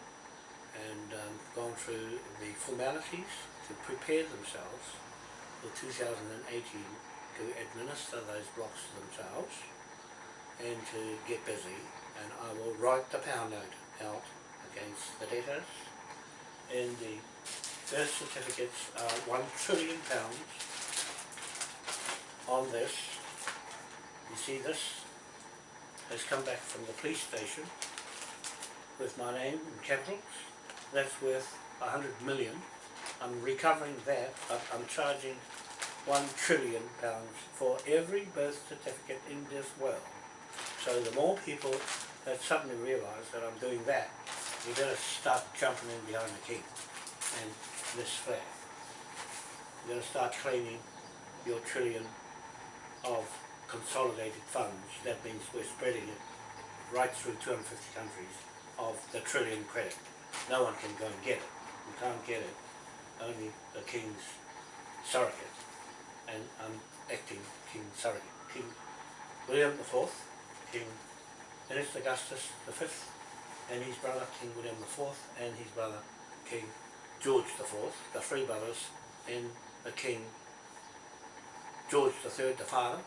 and um, gone through the formalities to prepare themselves for 2018 to administer those blocks themselves and to get busy and I will write the pound note out against the debtors and the birth certificates are one trillion pounds on this. You see this has come back from the police station with my name in capitals. That's worth a hundred million. I'm recovering that, I'm charging one trillion pounds for every birth certificate in this world. So the more people that suddenly realise that I'm doing that, you better start jumping in behind the king and this flag. You're going to start claiming your trillion of consolidated funds. That means we're spreading it right through 250 countries of the trillion credit. No one can go and get it. You can't get it. Only the king's surrogate. And I'm acting king surrogate. King William Fourth, King Ernest Augustus Fifth, and his brother King William Fourth, and his brother King George Fourth, the three brothers, and the King George Third, the father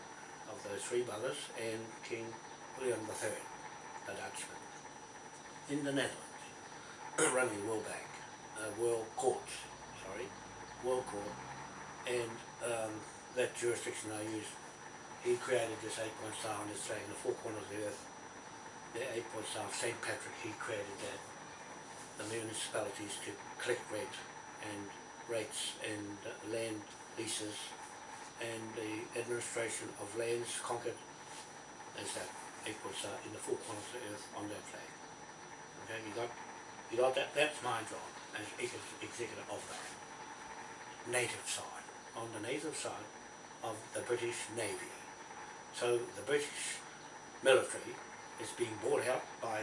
of those three brothers, and King William Third, the Dutchman, in the Netherlands, running World Bank, uh, World Court, sorry, World Court, and um, that jurisdiction I use, he created this eight-point star on flag in the four corners of the earth, the eight-point star of St. Patrick, he created that, the municipalities to collect rent and rates and uh, land leases and the administration of lands conquered as that eight-point star in the four corners of the earth on that flag. Okay, you got, you got that, that's my job as ex- executive of that. Native side, on the native side of the British Navy. So the British military is being bought out by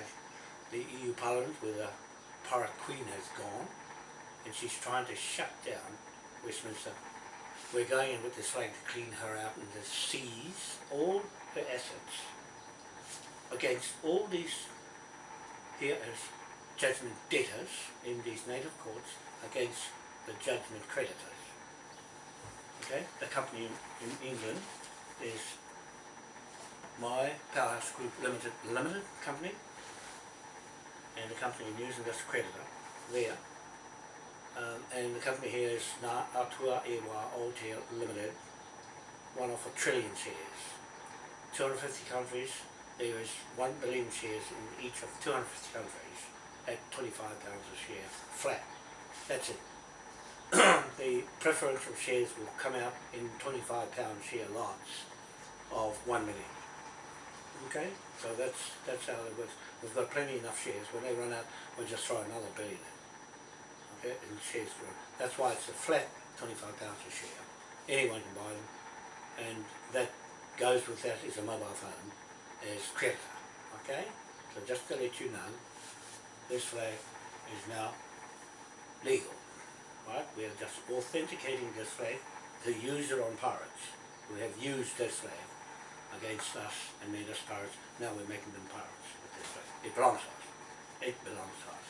the EU Parliament where the Pirate Queen has gone and she's trying to shut down Westminster. We're going in with this flag to clean her out and to seize all her assets against all these here as judgment debtors in these native courts against the judgment creditors. Okay, the company in, in England is my Powerhouse Group Limited Limited Company and the company in New Zealand is creditor there. Um, and the company here is Na Atua Ewa Aotea Limited, one of a trillion shares. 250 countries, there is 1 billion shares in each of 250 countries at 25 pounds a share flat. That's it. the preferential shares will come out in 25 pound share lots of 1 million. Okay, so that's, that's how it works. We've got plenty enough shares. When they run out, we'll just throw another billion in. Okay, in shares for That's why it's a flat twenty-five pounds a share. Anyone can buy them. And that goes with that is a mobile phone as creditor. Okay? So just to let you know, this flag is now legal. Right? We are just authenticating this flag to use it on pirates who have used this flag against us and made us pirates. Now we're making them pirates with this flag. It belongs to us. It belongs to us.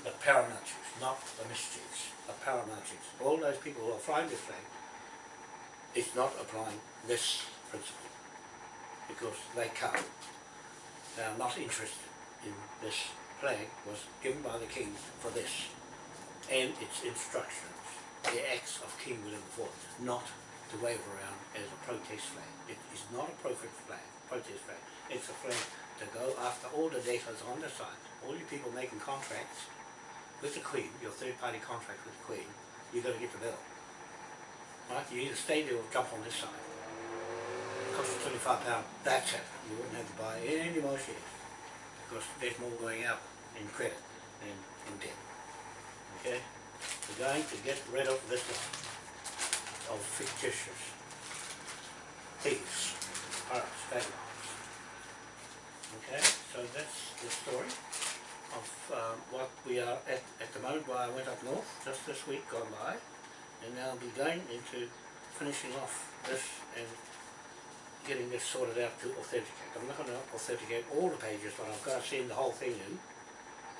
The paramount not the mischiefs. The paramount. All those people who are flying this flag is not applying this principle because they can't. They are not interested in this flag was given by the king for this and its instructions, the acts of King William IV, not to wave around as a protest flag. It is not a protest flag, protest flag. It's a flag to go after all the debtors on the side, all you people making contracts with the Queen, your third party contract with the Queen, you got to get the bill. Right? You either stay there or jump on this side. It costs you £25, that's it. You wouldn't have to buy any more shares because there's more going out in credit than in debt. Okay? We're going to get rid of this of fictitious thieves, pirates, vagabonds. Okay, so that's the story of um, what we are at, at the moment where I went up north just this week gone by and now I'll be going into finishing off this and getting this sorted out to authenticate. I'm not going to authenticate all the pages but I've got to send the whole thing in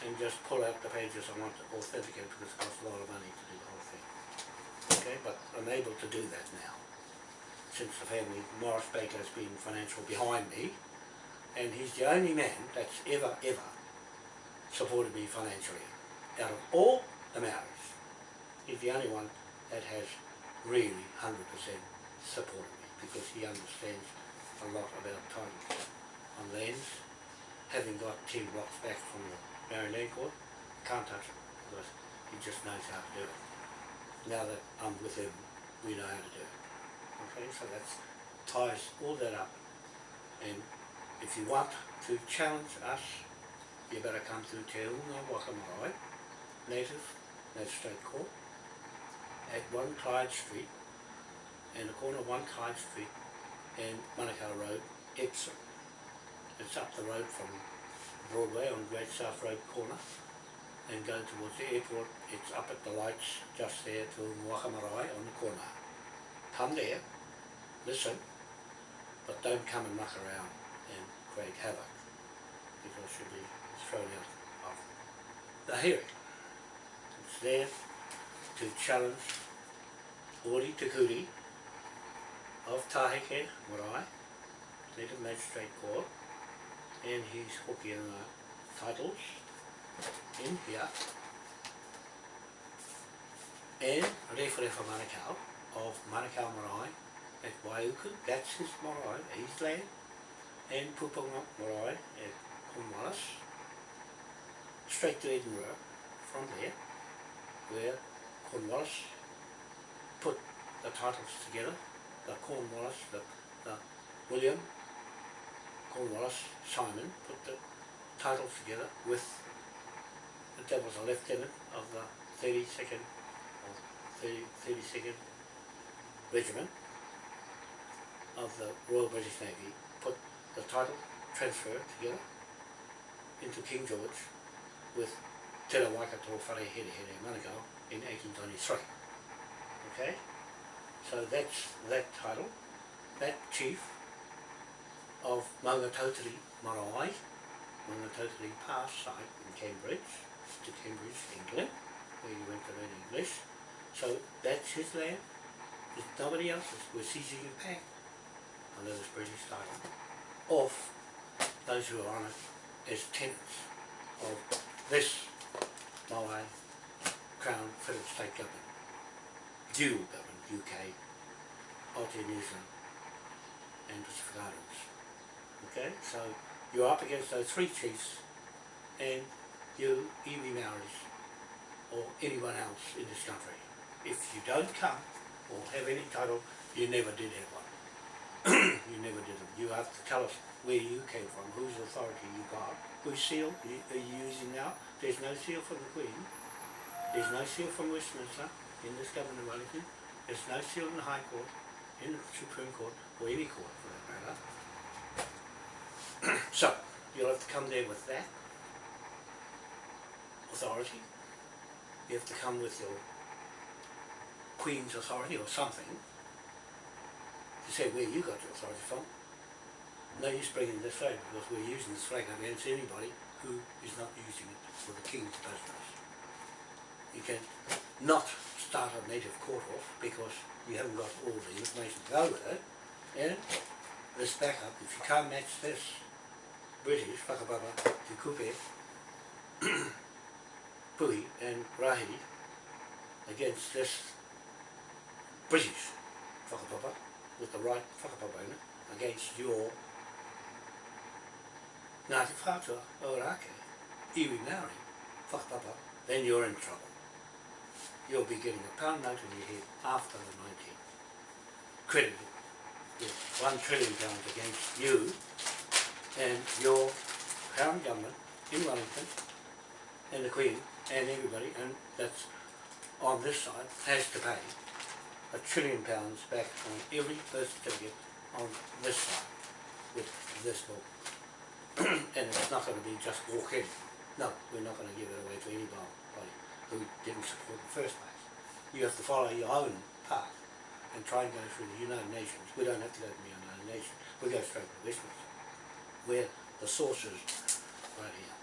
and just pull out the pages I want to authenticate because it costs a lot of money to do the whole thing. Okay, but I'm able to do that now since the family, Morris Baker has been financial behind me and he's the only man that's ever, ever supported me financially. Out of all the Maoris, he's the only one that has really 100% supported me because he understands a lot about time on lands. Having got 10 blocks back from the Maori Land Court, can't touch it because he just knows how to do it. Now that I'm with him, we know how to do it. Okay, so that ties all that up. And if you want to challenge us, you better come to Te Unga Waka Marae, Native Magistrate Court, at 1 Clyde Street, and the corner of 1 Clyde Street and Manukau Road, Epsom. It's up the road from Broadway on Great South Road corner, and go towards the airport, it's up at the lights just there to Waka Marae on the corner. Come there, listen, but don't come and muck around and create havoc, because you'll be thrown out of the hearing. It's there to challenge Hori Te Kuri of Tahike Marae, Native Magistrate Court, and his Hokianga titles in here, and Referefa Manukau of Manukau Marae at Waiuku, that's his marae, his land, and Pupunga Marae at Cornwallis, straight to Edinburgh from there, where Cornwallis put the titles together, the Cornwallis, the, William Cornwallis Simon put the titles together with the that was a lieutenant of the 32nd or 30, 32nd Regiment of the Royal British Navy put the title transfer together into King George with Te Ra Waikato Whare Here Here Manukau in 1823. Okay? So that's that title. That chief of Maungatotiri Marae, Maungatotiri Pass site in Cambridge, to Cambridge, England, where he went to learn English. So that's his land. There's nobody else's. We're seizing it back under this British title of those who are on it as tenants of this Maui Crown Federal State Government, dual government, UK, Zealand and Pacific Islands. Okay, so you're up against those three chiefs and you iwi Maoris or anyone else in this country. If you don't come or have any title, you never did have one. you never did it. You have to tell us where you came from, whose authority you got, whose seal are you using now. There's no seal from the Queen. There's no seal from Westminster in this government of Wellington. There's no seal in the High Court, in the Supreme Court, or any court for that matter. so, you'll have to come there with that authority. You have to come with your Queen's authority or something to say where you got your authority from. No use bringing this flag because we're using this flag against anybody who is not using it for the King's business. You can not start a native court off because you haven't got all the information to go with it. And this backup, if you can't match this British, Whakapapa, Te Kupe, Pui and Rahi against this British whakapapa with the right whakapapa in it against your Ngāti Whātua o Rake, iwi Māori, whakapapa, then you're in trouble. You'll be getting a pound note in your head after the 19th. Credited with one trillion pounds against you and your Crown Government in Wellington and the Queen and everybody, and that's on this side, has to pay a trillion pounds back on every birth certificate on this side with this book. and it's not going to be just walk in. No, we're not going to give it away to anybody who didn't support in the first place. You have to follow your own path and try and go through the United Nations. We don't have to go to the United Nations. We go straight to Westminster, where the source is right here.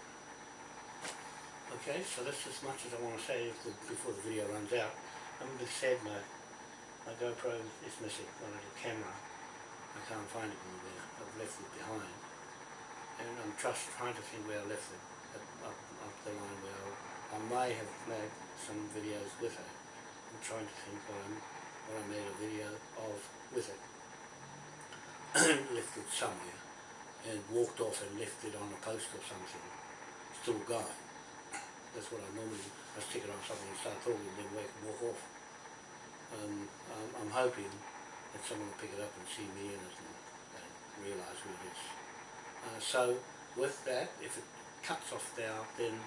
Okay, so that's as much as I want to say before the video runs out. I'm a bit sad my, my GoPro is missing, my little camera. I can't find it anywhere. I've left it behind. And I'm just trying to think where I left it, up, up the line where I, I may have made some videos with it. I'm trying to think what I made a video of with it. left it somewhere and walked off and left it on a post or something, still going. That's what I normally, I stick it on something and start talking and then walk off. Um, I'm, I'm hoping that someone will pick it up and see me in it and, and realise who it is. Uh, so with that, if it cuts off there, then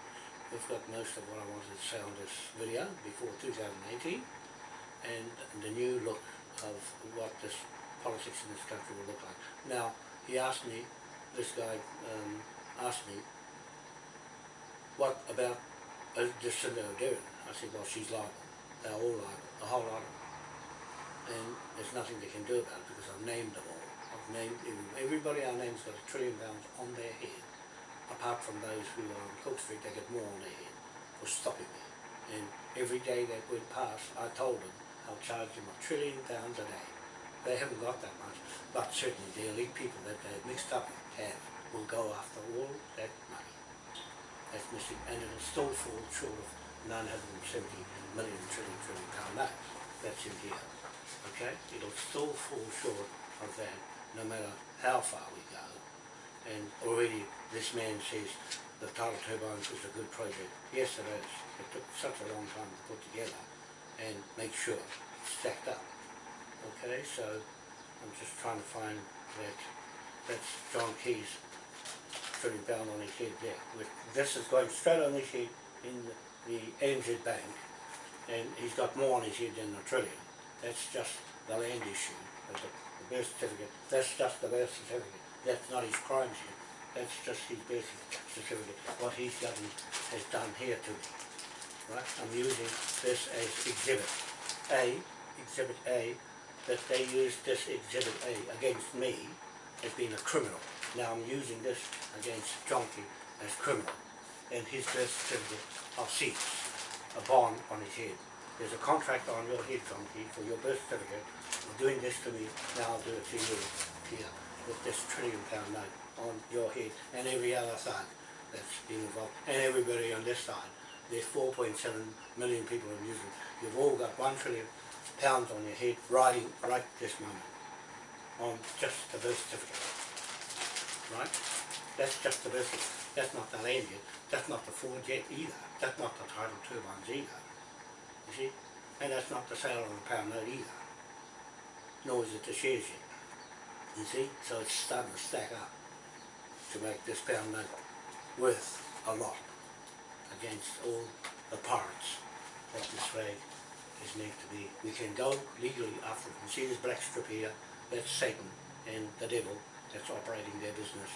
we've got most of what I wanted to say on this video before 2018 and the new look of what this politics in this country will look like. Now, he asked me, this guy um, asked me, what about uh, Jacinda Ardern? I said, well, she's liable. They're all liable, the whole lot of them. And there's nothing they can do about it because I've named them all. I've named, everybody I name's got a trillion pounds on their head. Apart from those who um, are on Cook Street, they get more on their head for stopping me. And every day that went past, I told them I'll charge them a trillion pounds a day. They haven't got that much, but certainly the elite people that they've mixed up have will go after all that money that's missing, and it'll still fall short of 970 million trillion trillion pound notes. That's in here, okay? It'll still fall short of that, no matter how far we go. And already this man says the tidal turbines was a good project. Yes, it is. It took such a long time to put together and make sure it's stacked up. Okay, so I'm just trying to find that that's John Key's trillion pound on his head there. With, this is going straight on his head in the, the Bank and he's got more on his head than a trillion. That's just the land issue, the, the birth certificate. That's just the birth certificate. That's not his crime sheet. That's just his birth certificate. What he's done has done here to me. Right? I'm using this as exhibit A, exhibit A, that they used this exhibit A against me as being a criminal. Now I'm using this against Jonky as criminal. And his birth certificate, I'll see, a bond on his head. There's a contract on your head, Jonky, for your birth certificate. You're doing this to me, now I'll do it to you here with this trillion pound note on your head and every other side that's been involved and everybody on this side. There's 4.7 million people in New Zealand. You've all got one trillion pounds on your head riding right this moment on just the birth certificate right? That's just the vessel. That's not the land yet. That's not the Ford yet either. That's not the tidal turbines either. You see? And that's not the sale of the pound note either. Nor is it the shares yet. You see, so it's starting to stack up to make this note worth a lot against all the parts that this flag is meant to be. We can go legally after it. You see this black strip here, that's Satan and the devil that's operating their business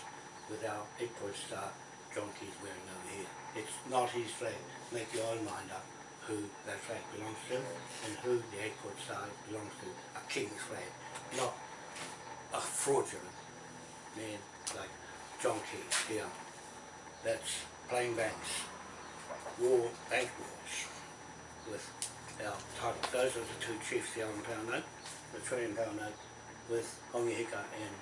with our eight-point star John wearing over here. It's not his flag. Make your own mind up who that flag belongs to and who the eight-point star belongs to. A king's flag, not a fraudulent man like John here. That's playing banks, war, bank wars with our title. Those are the two chiefs the pound note, the trillion pound note with Hongi Hika and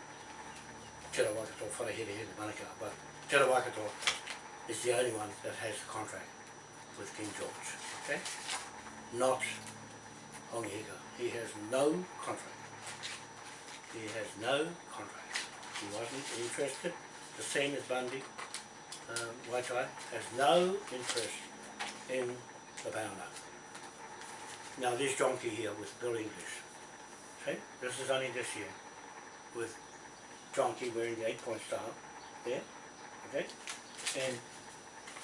Te Rawakato Wharehere Here Manukau. But Te Rawakato is the only one that has a contract with King George, okay? Not Hongi Hika. He has no contract. He has no contract. He wasn't interested. The same as Bundy, um, Waitai, has no interest in the pound. Now this donkey here with Bill English, see, this is only this year, with donkey wearing the eight point star, there, okay, and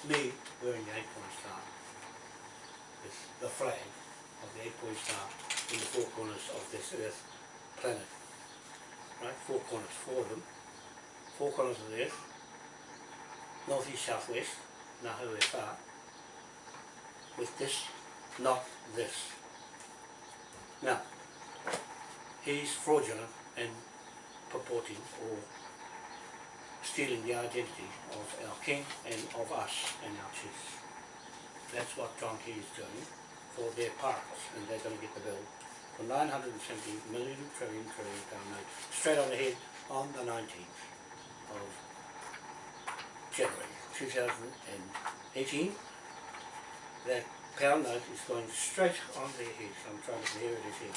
me wearing the eight point star, with the flag of the eight point star in the four corners of this earth planet, right, four corners, four of them, four corners of the earth, north, east, south, west, Nahu e wha, with this, not this. Now, he's fraudulent and purporting or stealing the identity of our king and of us and our chiefs. That's what John Key is doing for their parts, and they're going to get the bill for 970 million trillion trillion pound note straight on the head on the 19th of January 2018. That pound note is going straight on their heads. I'm trying to hear it here.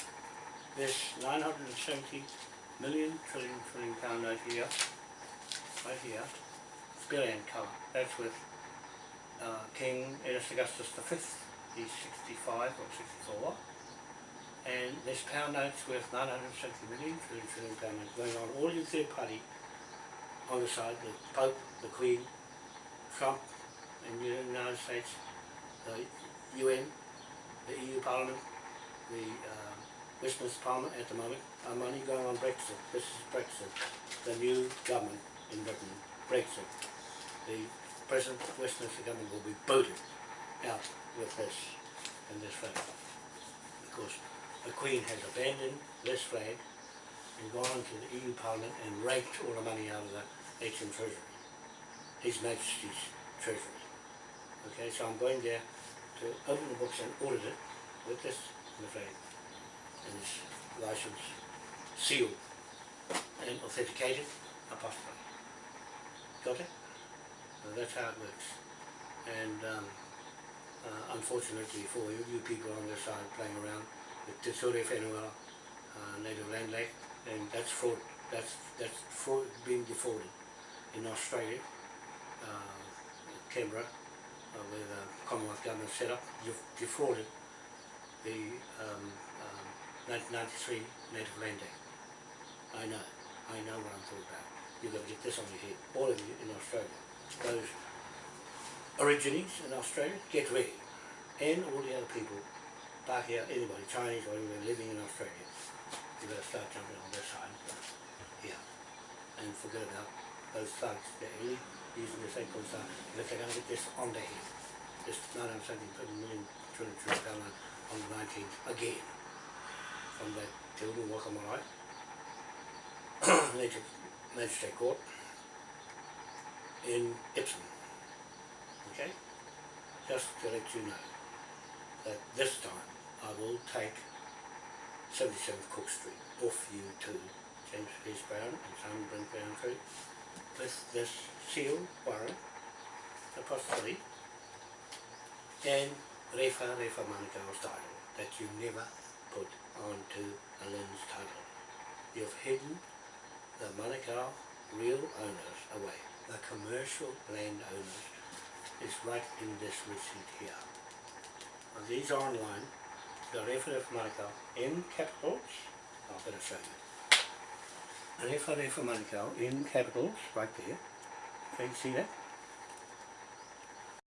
This 970 million trillion trillion pound note here, right here, billion colour. That's with uh, King Ernest Augustus V. He's 65 or 64. And this pound note's worth 970 million trillion trillion pound going on all your third party on the side, the Pope, the Queen, Trump the United States, the UN, the EU Parliament, the uh, Westminster Parliament at the moment, are money going on Brexit. This is Brexit, the new government in Britain, Brexit. The present Westminster government will be booted out with this and this flag. Because the Queen has abandoned this flag and gone to the EU Parliament and raked all the money out of the HM Treasury. His Majesty's Treasury. Okay, so I'm going there to open the books and audit it with this the flag and this license sealed and authenticated apostrophe. Got it? So that's how it works. And um, uh, unfortunately for you, you people on this side playing around with Te Ture Whenua, uh, Native Land Act, and that's fraud. That's that's fraud being defrauded in Australia, uh, Canberra, uh, where the Commonwealth government set up, defrauded the um, um, 1993 Native Land Act. I know, I know what I'm talking about. You've got to get this on your head, all of you in Australia. Those origines in Australia, get ready. And all the other people, back here, anybody, Chinese or anybody living in Australia, you better start jumping on this side yeah, And forget about those thugs that are using the same stuff. And if they're going to get this on their head, this 970 million trillion trillion note on the 19th again from the Te Uru Waka Marae Native Magistrate Court in Epsom. Okay? Just to let you know that this time I will take 77 Cook Street off you to James Peace Brown and Brent Brown Street with this seal warrant apostrophe and Refa Refa Manukau's title that you never put onto a Lynn's title. You've hidden the Manukau real owners away. The commercial land owners is right in this receipt here. Now, these are online. The Refa Refa Manukau in capitals. I'll better show you. Refa Refa Manukau in capitals right there. Can you see that?